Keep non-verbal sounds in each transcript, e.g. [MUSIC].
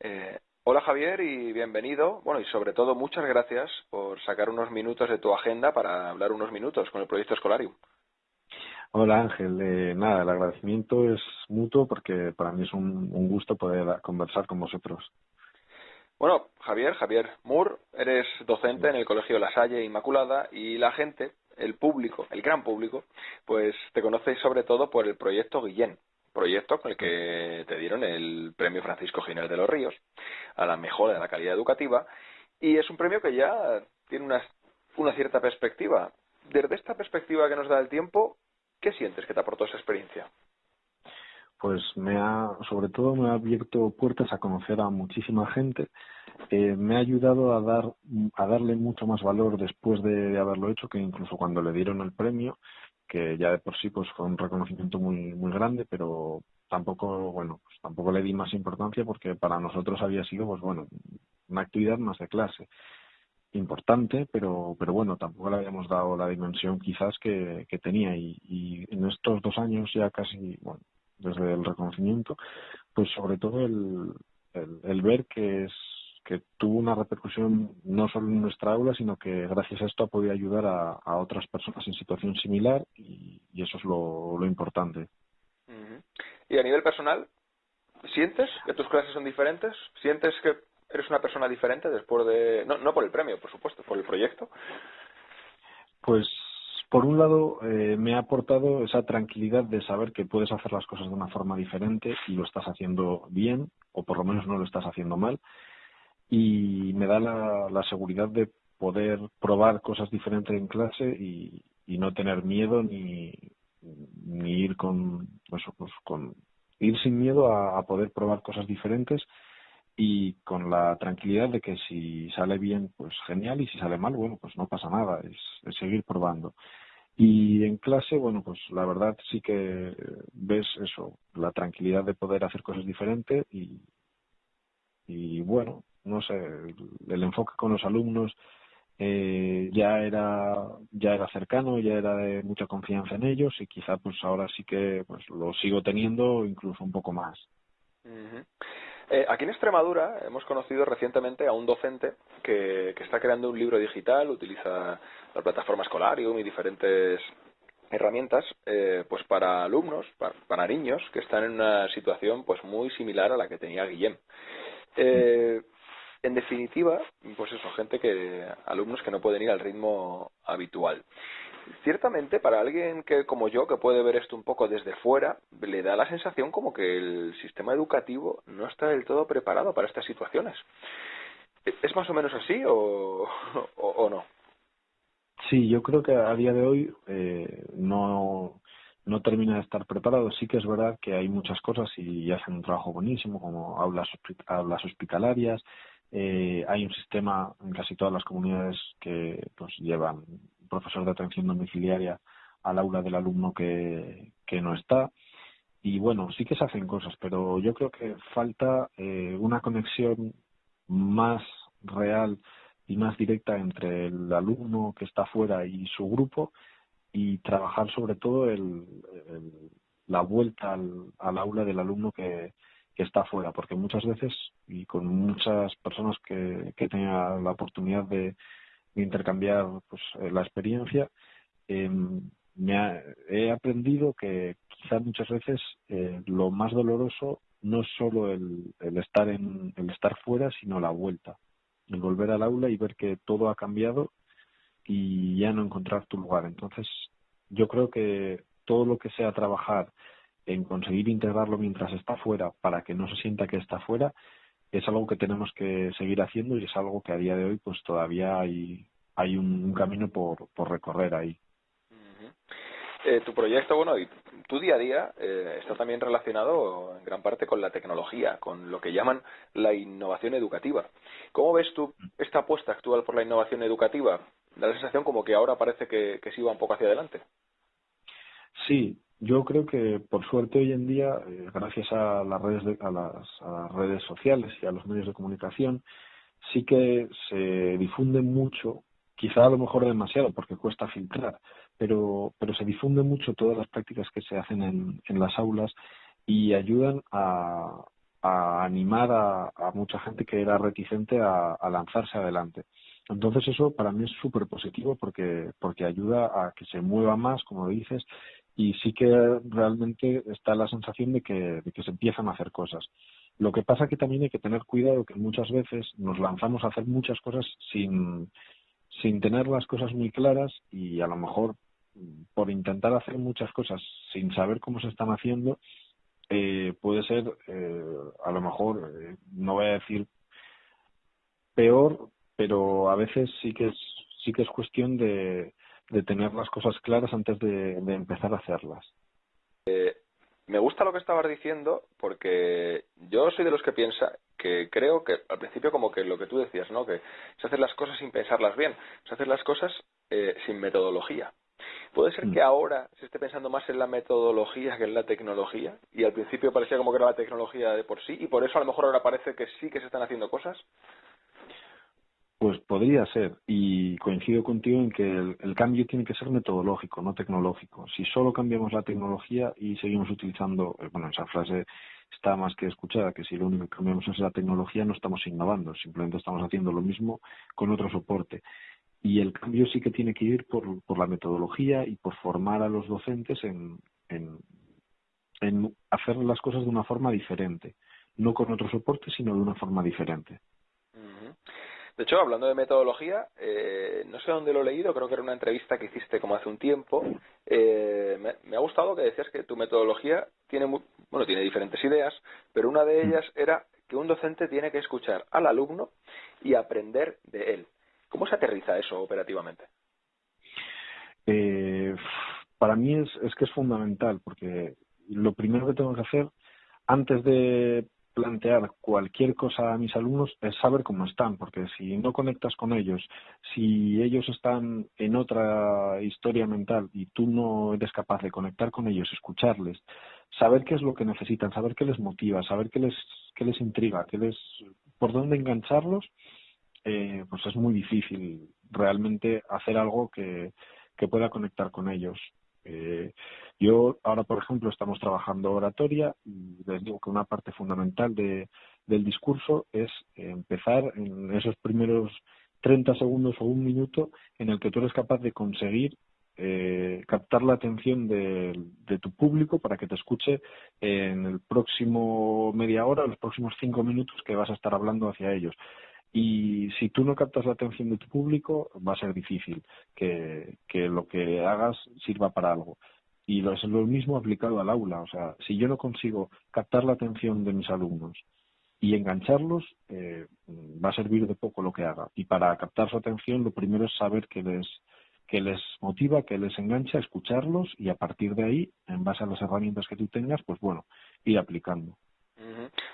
Eh, hola Javier y bienvenido. Bueno, y sobre todo muchas gracias por sacar unos minutos de tu agenda para hablar unos minutos con el proyecto Escolarium. Hola Ángel, eh, nada, el agradecimiento es mutuo porque para mí es un, gusto poder conversar con vosotros. Bueno, Javier, Javier Moore, eres docente en el Colegio La Salle Inmaculada y la gente, el público, el gran público, pues te conocéis sobre todo por el proyecto Guillén, proyecto con el que te dieron el premio Francisco Ginés de los Ríos a la mejora de la calidad educativa y es un premio que ya tiene una, cierta perspectiva. Desde esta perspectiva que nos da el tiempo, ¿qué sientes que te aportó esa experiencia? Pues me ha, sobre todo me ha abierto puertas a conocer a muchísima gente, eh, me ha ayudado a dar, a darle mucho más valor después de haberlo hecho que incluso cuando le dieron el premio que ya de por sí pues fue un reconocimiento muy muy grande pero tampoco bueno pues tampoco le di más importancia porque para nosotros había sido pues bueno una actividad más de clase importante pero pero bueno tampoco le habíamos dado la dimensión quizás que, que tenía. Y, y en estos dos años ya casi bueno desde el reconocimiento pues sobre todo el, el ver que es que tuvo una repercusión no solo en nuestra aula, sino que gracias a esto ha podido ayudar a, otras personas en situación similar y, eso es lo, importante. Y a nivel personal, ¿sientes que tus clases son diferentes? ¿Sientes que eres una persona diferente después de... No, no por el premio, por supuesto, por el proyecto? Pues por un lado, eh, me ha aportado esa tranquilidad de saber que puedes hacer las cosas de una forma diferente y lo estás haciendo bien, o por lo menos no lo estás haciendo mal y me da la, la seguridad de poder probar cosas diferentes en clase y, no tener miedo ni, ir con eso pues con ir sin miedo a, poder probar cosas diferentes y con la tranquilidad de que si sale bien pues genial y si sale mal bueno pues no pasa nada es, es seguir probando. Y en clase bueno pues la verdad sí que ves eso la tranquilidad de poder hacer cosas diferentes y bueno no sé, el, enfoque con los alumnos eh, ya era ya era cercano, ya era de mucha confianza en ellos y quizá pues ahora sí que pues lo sigo teniendo incluso un poco más. eh, aquí en Extremadura hemos conocido recientemente a un docente que, que está creando un libro digital, utiliza la plataforma Escolarium y diferentes herramientas eh, pues para alumnos, para, para, niños que están en una situación pues muy similar a la que tenía Guillem. Eh, en definitiva, pues eso, gente que, alumnos que no pueden ir al ritmo habitual. Ciertamente, para alguien que, como yo, que puede ver esto un poco desde fuera, le da la sensación como que el sistema educativo no está del todo preparado para estas situaciones. ¿Es más o menos así o, no? Sí, yo creo que a día de hoy eh, no, no termina de estar preparado. Sí que es verdad que hay muchas cosas y hacen un trabajo buenísimo, como aulas, aulas hospitalarias, eh, hay un sistema en casi todas las comunidades que pues, llevan profesor de atención domiciliaria al aula del alumno que, no está. Y bueno, sí que se hacen cosas, pero yo creo que falta eh, una conexión más real y más directa entre el alumno que está fuera y su grupo y trabajar sobre todo el, la vuelta al aula del alumno que, que está fuera, porque muchas veces, y con muchas personas que, que tenía la oportunidad de, intercambiar pues, eh, la experiencia, eh, me he aprendido que quizá muchas veces eh, lo más doloroso no es solo el, el, estar en, el estar fuera, sino la vuelta, el volver al aula y ver que todo ha cambiado y ya no encontrar tu lugar. Entonces, yo creo que todo lo que sea trabajar en conseguir integrarlo mientras está fuera para que no se sienta que está fuera es algo que tenemos que seguir haciendo y es algo que a día de hoy pues todavía hay hay un, camino por, por recorrer ahí. Eh, tu proyecto, bueno, y tu día a día eh, está también relacionado en gran parte con la tecnología, con lo que llaman la innovación educativa. ¿Cómo ves tú esta apuesta actual por la innovación educativa? Da la sensación como que ahora parece que, que se iba un poco hacia adelante. Sí, yo creo que por suerte hoy en día, eh, gracias a las redes a, las, redes sociales y a los medios de comunicación, sí que se difunde mucho, quizá a lo mejor demasiado porque cuesta filtrar, pero pero se difunde mucho todas las prácticas que se hacen en, en las aulas y ayudan a, a animar a, mucha gente que era reticente a, lanzarse adelante. Entonces eso para mí es súper positivo porque, porque ayuda a que se mueva más, como dices, y sí que realmente está la sensación de que, que se empiezan a hacer cosas. Lo que pasa que también hay que tener cuidado que muchas veces nos lanzamos a hacer muchas cosas sin, sin tener las cosas muy claras y a lo mejor por intentar hacer muchas cosas sin saber cómo se están haciendo, eh, puede ser, eh, a lo mejor, eh, no voy a decir peor, pero a veces sí que es, sí que es cuestión de, de tener las cosas claras antes de, de empezar a hacerlas. me gusta lo que estabas diciendo porque yo soy de los que piensa que creo que al principio como que lo que tú decías, ¿no? Que se hacen las cosas sin pensarlas bien, se hacen las cosas sin metodología. ¿Puede ser que mm. ahora se esté pensando más en la metodología que en la tecnología? Y al principio parecía como que era la tecnología de por sí, y por eso a lo mejor ahora parece que sí que se están haciendo cosas. Pues podría ser, y coincido contigo en que el, cambio tiene que ser metodológico, no tecnológico. Si solo cambiamos la tecnología y seguimos utilizando, eh, bueno, esa frase está más que escuchada, que si lo único que cambiamos es la tecnología no estamos innovando, simplemente estamos haciendo lo mismo con otro soporte y el cambio sí que tiene que ir por, la metodología y por formar a los docentes en, en, en hacer las cosas de una forma diferente, no con otro soporte, sino de una forma diferente. De hecho, hablando de metodología, eh, no sé dónde lo he leído, creo que era una entrevista que hiciste como hace un tiempo. Eh, me, me, ha gustado que decías que tu metodología tiene, bueno, tiene diferentes ideas, pero una de mm. ellas era que un docente tiene que escuchar al alumno y aprender de él. ¿Cómo se aterriza eso operativamente? Eh, para mí es, es que es fundamental, porque lo primero que tengo que hacer antes de plantear cualquier cosa a mis alumnos es saber cómo están, porque si no conectas con ellos, si ellos están en otra historia mental y tú no eres capaz de conectar con ellos, escucharles, saber qué es lo que necesitan, saber qué les motiva, saber qué les, qué les intriga, qué les, por dónde engancharlos, eh, pues es muy difícil realmente hacer algo que, que pueda conectar con ellos. Eh, yo ahora, por ejemplo, estamos trabajando oratoria y les digo que una parte fundamental de, del discurso es empezar en esos primeros 30 segundos o un minuto en el que tú eres capaz de conseguir eh, captar la atención de, de, tu público para que te escuche en el próximo media hora, los próximos cinco minutos que vas a estar hablando hacia ellos. Y si tú no captas la atención de tu público, va a ser difícil que, que lo que hagas sirva para algo. Y lo, es lo mismo aplicado al aula. O sea, si yo no consigo captar la atención de mis alumnos y engancharlos, eh, va a servir de poco lo que haga. Y para captar su atención, lo primero es saber qué les, que les motiva, que les engancha, escucharlos y a partir de ahí, en base a las herramientas que tú tengas, pues bueno, ir aplicando.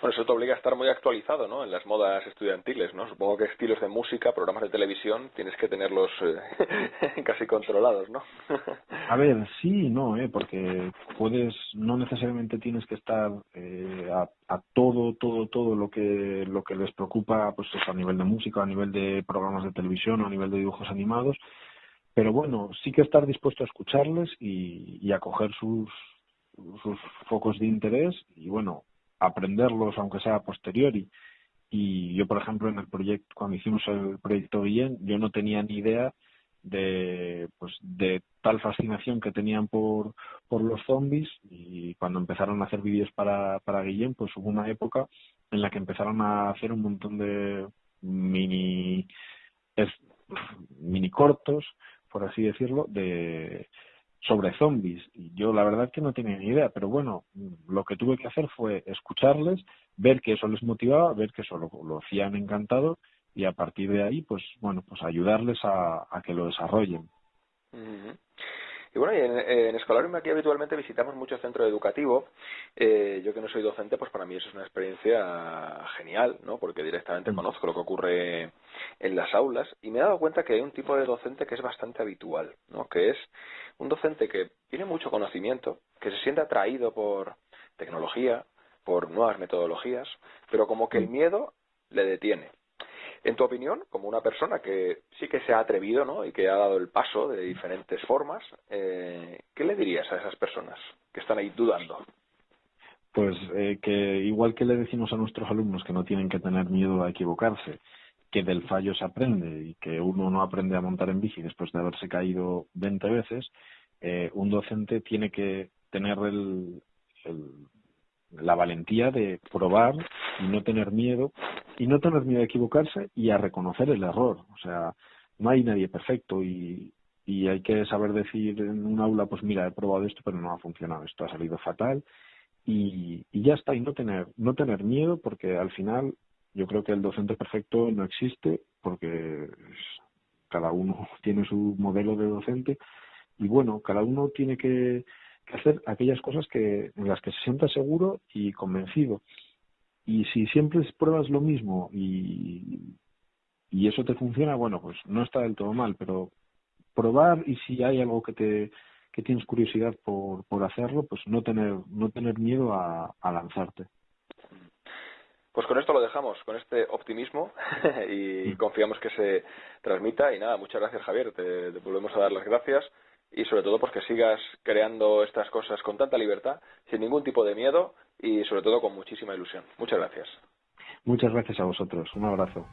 Bueno, eso te obliga a estar muy actualizado, ¿no? En las modas estudiantiles, ¿no? Supongo que estilos de música, programas de televisión, tienes que tenerlos eh, [LAUGHS] casi controlados, ¿no? a ver, sí y no, ¿eh? Porque puedes, no necesariamente tienes que estar eh, a, a, todo, todo, todo lo que lo que les preocupa, pues a nivel de música, a nivel de programas de televisión, a nivel de dibujos animados, pero bueno, sí que estar dispuesto a escucharles y, y a coger sus sus focos de interés y bueno aprenderlos aunque sea a posteriori. Y yo, por ejemplo, en el proyecto, cuando hicimos el proyecto Guillén, yo no tenía ni idea de, pues, de tal fascinación que tenían por, por los zombies y cuando empezaron a hacer vídeos para, para Guillén, pues hubo una época en la que empezaron a hacer un montón de mini, mini cortos, por así decirlo, de, sobre zombies. Y yo la verdad que no tenía ni idea, pero bueno, lo que tuve que hacer fue escucharles, ver que eso les motivaba, ver que eso lo, hacían encantado y a partir de ahí, pues bueno, pues ayudarles a, a que lo desarrollen. Y bueno, y en, en Escolarium aquí habitualmente visitamos mucho centro educativo. Eh, yo que no soy docente, pues para mí eso es una experiencia genial, ¿no? Porque directamente mm. conozco lo que ocurre en las aulas y me he dado cuenta que hay un tipo de docente que es bastante habitual, ¿no? Que es un docente que tiene mucho conocimiento, que se siente atraído por tecnología, por nuevas metodologías, pero como que el mm. miedo le detiene. En tu opinión, como una persona que sí que se ha atrevido ¿no? y que ha dado el paso de diferentes formas, eh, ¿qué le dirías a esas personas que están ahí dudando? Pues eh, que igual que le decimos a nuestros alumnos que no tienen que tener miedo a equivocarse, que del fallo se aprende y que uno no aprende a montar en bici después de haberse caído 20 veces, eh, un docente tiene que tener el, la valentía de probar y no tener miedo y no tener miedo a equivocarse y a reconocer el error. O sea, no hay nadie perfecto y, y hay que saber decir en un aula, pues mira, he probado esto pero no ha funcionado, esto ha salido fatal y, y ya está y no tener no tener miedo porque al final yo creo que el docente perfecto no existe porque cada uno [LAUGHS] tiene su modelo de docente y bueno, cada uno tiene que, hacer aquellas cosas que en las que se sienta seguro y convencido. Y si siempre pruebas lo mismo y, y eso te funciona, bueno, pues no está del todo mal, pero probar y si hay algo que te que tienes curiosidad por, por hacerlo, pues no tener no tener miedo a lanzarte. Pues con esto lo dejamos, con este optimismo [LAUGHS] y confiamos que se transmita. Y nada, muchas gracias Javier, te, volvemos a dar las gracias y sobre todo pues que sigas creando estas cosas con tanta libertad, sin ningún tipo de miedo y sobre todo con muchísima ilusión. Muchas gracias. Muchas gracias a vosotros. Un abrazo.